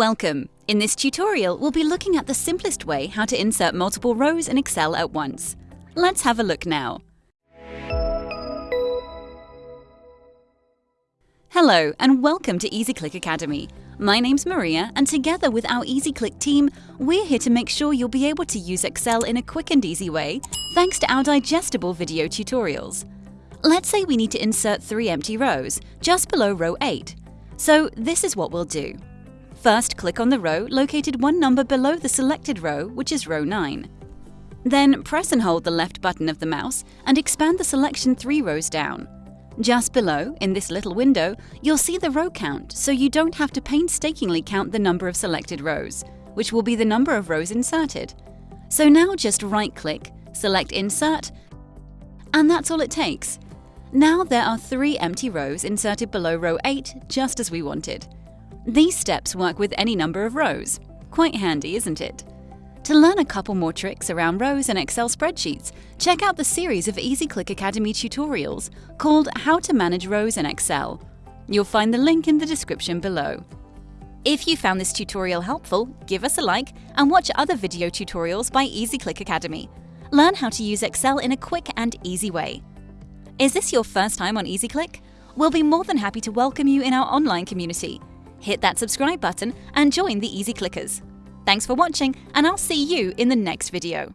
Welcome! In this tutorial, we'll be looking at the simplest way how to insert multiple rows in Excel at once. Let's have a look now. Hello and welcome to EasyClick Academy. My name's Maria and together with our EasyClick team, we're here to make sure you'll be able to use Excel in a quick and easy way thanks to our digestible video tutorials. Let's say we need to insert three empty rows, just below row 8. So this is what we'll do. First, click on the row located one number below the selected row, which is row 9. Then press and hold the left button of the mouse and expand the selection three rows down. Just below, in this little window, you'll see the row count, so you don't have to painstakingly count the number of selected rows, which will be the number of rows inserted. So now just right-click, select Insert, and that's all it takes. Now there are three empty rows inserted below row 8, just as we wanted. These steps work with any number of rows. Quite handy, isn't it? To learn a couple more tricks around rows and Excel spreadsheets, check out the series of EasyClick Academy tutorials called How to Manage Rows in Excel. You'll find the link in the description below. If you found this tutorial helpful, give us a like and watch other video tutorials by EasyClick Academy. Learn how to use Excel in a quick and easy way. Is this your first time on EasyClick? We'll be more than happy to welcome you in our online community hit that subscribe button and join the Easy Clickers. Thanks for watching, and I'll see you in the next video.